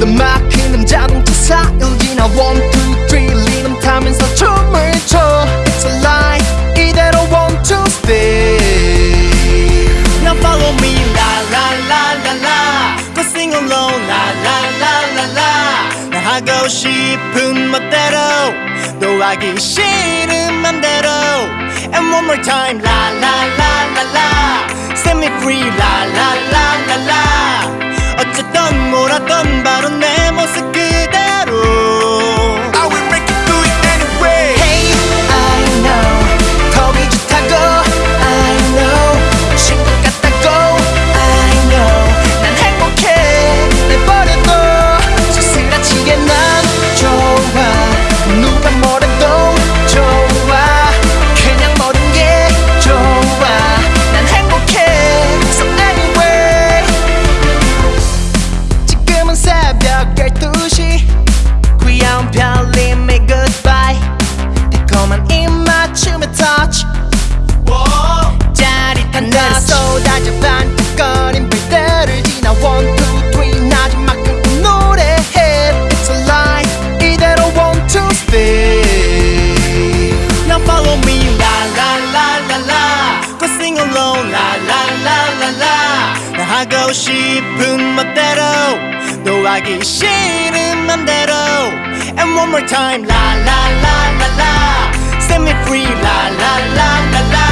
모든 막히는 자동차 사연기나 one two three 리듬 타면서 춤을 춰 It's a lie 이대로 one two stay Now follow me la la la la la Go sing along la la la la la 나 하고 싶은 멋대로 또 하기 싫은 맘대로 And one more time la la la la la Set me free la la la la la 어쨌든 뭐라던 하고 싶은 멋대로 또 하기 싫은 맘대로 And one more time la la la la la Set me free la la la la la